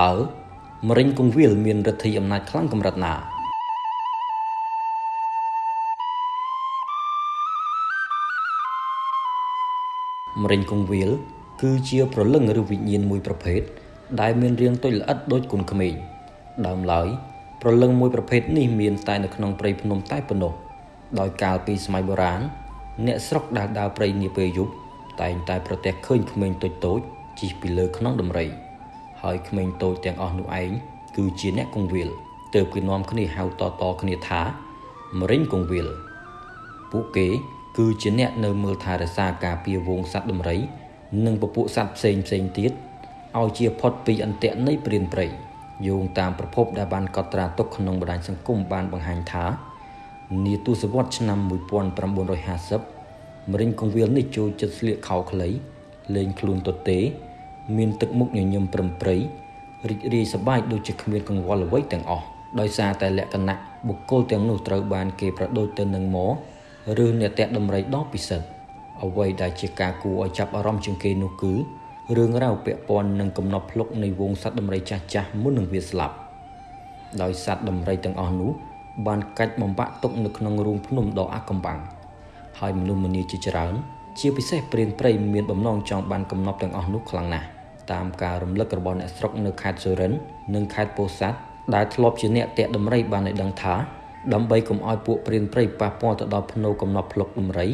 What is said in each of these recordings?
តើមរិញគង្វាលមានឫទ្ធិអំណាចខ្លាំងកម្រិតណាមរិញគង្វាល គឺជាប្រលឹងឬវិញ្ញាណមួយប្រភេទដែលមានរាងតូចល្អិតដូចគុនក្មេងដើមឡើយប្រលឹងមួយប្រភេទនេះមានតែនៅក្នុងព្រៃភ្នំតែប៉ុណ្ណោះដោយកាលពីសម័យបុរាណអ្នកស្រុកដែលដើរព្រៃនាពេលយប់តែងតែប្រទះឃើញក្មេងតូចតូចជិះពីលើខ្នងដំរី ហើយក្មេងតូចទាំងអស់នោះឯងគឺជាអ្នកគង្វាលទើបគេនាំគ្នាហៅតតគ្នាថាមរិញគង្វាលពួកគេ គឺជាអ្នកនៅមើលថែរក្សាការពារវងសត្វដំរី និងពពួកសត្វផ្សេងផ្សេងទៀតឲ្យជាផុតពីអន្ទាក់នៃព្រានព្រៃយោងតាមប្រភពដែលបានកត់ត្រាទុកក្នុងបណ្ដាញសង្គមបានបង្ហាញថានាទសវត្សរ៍ឆ្នាំ1950មរិញកងវិលនេះចូលចិត្តស្លៀកខោខ្លីលេងខ្លួនទទេ មានទឹកមុខញញឹមប្រឹមប្រៃរីករាយសប្បាយដូចជាគ្មានកង្វល់អ្វីទាំងអស់ដោយសារតែលក្ខណៈបុគ្គលទាំងនោះត្រូវបានគេប្រដូចទៅនឹងម៉ឬអ្នកតាក់ដំរីដ៏ពិសិដ្ឋអ្វីដែលជាការគួរឲ្យចាប់អារម្មណ៍ជាងគេនោះគឺរឿងរ៉ាវពាក់ព័ន្ធនឹងកំណប់ភ្លុកនៃវងសត្វដំរីចាស់ចាស់មុននឹងវាស្លាប់ដោយសត្វដំរីទាំងអស់នោះបានកាច់បំបាក់ទុកនៅក្នុងរូងភ្នំដ៏អាថ៌កំបាំងហើយមនុស្សម្នាជាច្រើន ជាពិសេសព្រានព្រៃមានបំណងចង់បានកំណប់ទាំងអស់នោះខ្លាំងណាស់តាមការរំលឹករបស់អ្នកស្រុកនៅខេត្តសុរិននិងខេត្តពោធិ៍សាត់ដែលធ្លាប់ជាអ្នកតាក់ដំរីបានឲ្យដឹងថាដើម្បីកុំឲ្យពួកព្រានព្រៃប៉ះពាល់ទៅដល់ភ្នូកំណប់ភ្លុកដំរី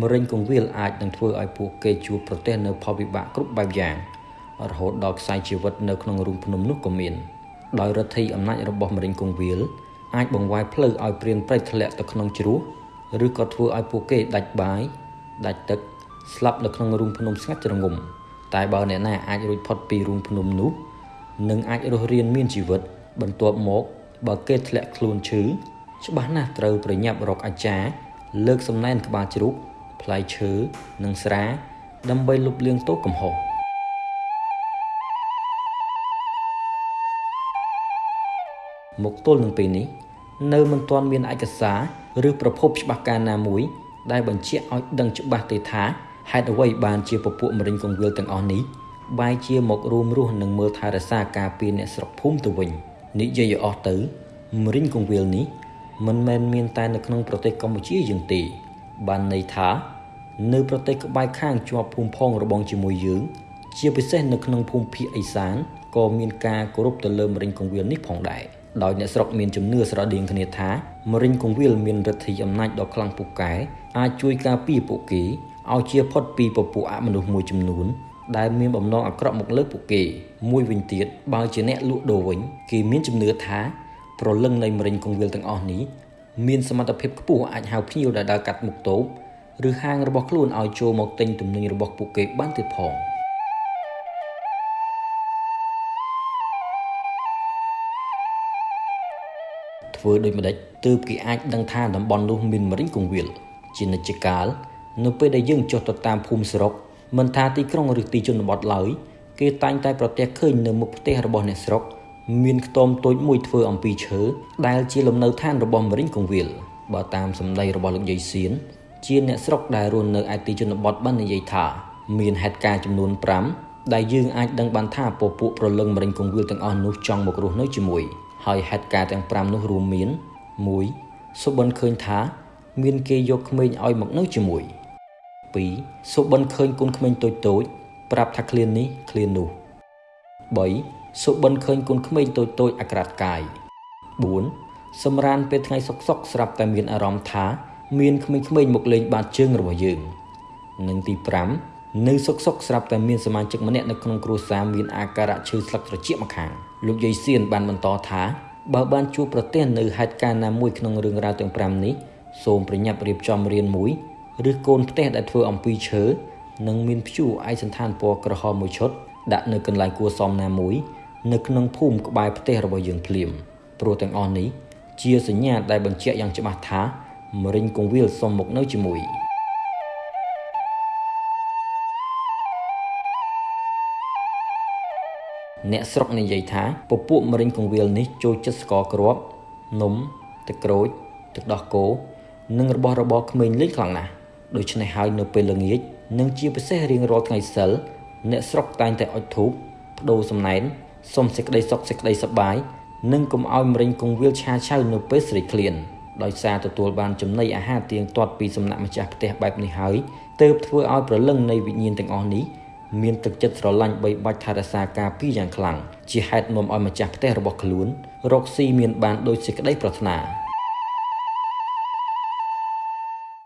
មរិញកងវិលអាចនឹងធ្វើឲ្យពួកគេជួបប្រទះនៅផលវិបាកគ្រប់បែបយ៉ាងរហូតដល់ខ្សែជីវិតនៅក្នុងរូងភ្នំនោះក៏មានដោយរដ្ឋីអំណាចរបស់មរិញកងវិលអាចបង្វែរផ្លូវឲ្យព្រានព្រៃធ្លាក់ទៅក្នុងជ្រោះឬក៏ធ្វើឲ្យពួកគេដាច់បាយ ដាច់ទឹកស្លាប់នៅក្នុងរូងភ្នំស្ងាត់ជ្រងំតែបើអ្នកណាអាចរួចផុតពីរូងភ្នំនោះនឹងអាចរស់រានមានជីវិត បន្ទាប់មកបើគេធ្លាក់ខ្លួនឈឺច្បាស់ណាស់ត្រូវប្រញាប់រកអាចារ្យលើកសំណែនក្បាលជ្រូកផ្លែឈើនិងស្រា ដើម្បីលុបលាងទោសកំហុសមកទល់នឹងពេលនេះ នៅមិនទាន់មានឯកសារឬប្រភពច្បាស់ការណាមួយ ដែលបញ្ជាក់ឲ្យដឹងច្បាស់ទេថាហេតុអ្វីបានជាពពួកមរិញកងវិលទាំងអស់នេះបែរជាមករួមរស់និងមើលថែរក្សាការពារអ្នកស្រុកភូមិទៅវិញនិយាយឲ្យអស់ទៅមរិញកងវិលនេះមិនមែនមានតែនៅក្នុងប្រទេសកម្ពុជាយើងទេ បានន័យថា នៅប្រទេសក្បែរខាងជាប់ភូមិផងរបងជាមួយយើង ជាពិសេសនៅក្នុងភូមិភាគឦសានក៏មានការគោរពទៅលើមរិញកងវិលនេះផងដែរ ដោយអ្នកស្រុកមានជំនឿស្រដៀងគ្នាថាមរិញកងវិលមានឫទ្ធិអំណាចដ៏ខ្លាំងពូកែអាចជួយការពារពួកគេឲ្យជាផុតពីពពួកអមនុស្សមួយចំនួនដែលមានបំណងអាក្រក់មកលើពួកគេមួយវិញទៀតបើជាអ្នកលក់ដូរវិញគេមានជំនឿថាប្រលឹងនៃមរិញកងវិលទាំងអស់នេះមានសមត្ថភាពខ្ពស់អាចហៅភ្ញៀវដែលដើរកាត់មុខតូបឬហាងរបស់ខ្លួនឲ្យចូលមកទិញទំនិញរបស់ពួកគេបានទៀតផង ធ្វើដូចម្ដេចទើបគេអាចដឹងថាតំបន់នោះមានមរិញកងវិលជានិច្ចកាលនៅពេលដែលយើងចុះទៅតាមភូមិស្រុកមិនថាទីក្រុងឬទីជនបទឡើយគេតែងតែប្រទះឃើញនៅមុខផ្ទះរបស់អ្នកស្រុកមានខ្ទមតូចមួយធ្វើអំពីឈើដែលជាលំនៅឋានរបស់មរិញកងវិលបើតាមសម្ដីរបស់លោកយាយសៀនជាអ្នកស្រុកដែលរស់នៅឯទីជនបទបាននិយាយថាមានហេតុការណ៍ចំនួន5ដែលយើងអាចដឹងបានថាពពួកប្រលឹងមរិញកងវិលទាំងអស់នោះចង់មករស់នៅជាមួយ ហើយហេតុការណ៍ទាំង5នោះរួមមាន1សុបិនឃើញថា មានគេយកក្មេងឲ្យមកនៅជាមួយ2សុបិនឃើញកូនក្មេងតូចតូចប្រាប់ថាឃ្លាននេះឃ្លាននោះ3សុបិនឃើញកូនក្មេងតូចតូចអាក្រាតកាយ4សម្រានពេលថ្ងៃសុកសុកស្រាប់តែមានអារម្មណ៍ថា មានក្មេងៗមកលេងបាតជើងរបស់យើងនិងទី5 នៅសុកសុកស្រាប់តែមានសមាជិកម្នាក់នៅក្នុងគ្រួសារមានអាការៈឈឺស្លឹកត្រចៀកម្ខាងលោកយាយសៀនបានបន្តថាបើបានជួបប្រទះនៅហេតុការណ៍ណាមួយក្នុងរឿងរ៉ាវទាំង5នេះសូមប្រញាប់រៀបចំរៀនមួយឬកូនផ្ទះដែលធ្វើអំពីឈើនិងមានព្យួរឯកសន្តានពណ៌ក្រហមមួយឈុតដាក់នៅកន្លែងគួរសមណាមួយនៅក្នុងភូមិក្បែរផ្ទះរបស់យើងភ្លាមព្រោះទាំងអស់នេះជាសញ្ញាដែលបញ្ជាក់យ៉ាងច្បាស់ថាមរិញកងវិលសុំមកនៅជាមួយ អ្នកស្រុកនិយាយថាពពួកមរិញកងវិលនេះចូលចិត្តស្ករគ្រាប់នំទឹកក្រូចទឹកដោះគោនិងរបស់របរក្មេងលេងខ្លាំងណាស់ដូច្នេះហើយនៅពេលល្ងាចនិងជាពិសេសរៀងរាល់ថ្ងៃសិលអ្នកស្រុកតែងតែអុជធូបបដូរសំណែនសូមសេចក្តីសុខសេចក្តីសប្បាយនិងកុំឲ្យមរិញគង្វាលឆាឆៅនៅពេលស្រេកឃ្លានដោយសារទទួលបានចំណីអាហារទៀងទាត់ពីសំណាក់ម្ចាស់ផ្ទះបែបនេះហើយទើបធ្វើឲ្យប្រលឹងនៃវិញ្ញាណទាំងអស់នេះ មានទឹកចិត្តស្រឡាញ់បីបាច់ថែរក្សាការពារយ៉ាងខ្លាំងជាហេតុនាំឲ្យម្ចាស់ផ្ទះរបស់ខ្លួនរកស៊ីមានបានដោយសេចក្តីប្រាថ្នា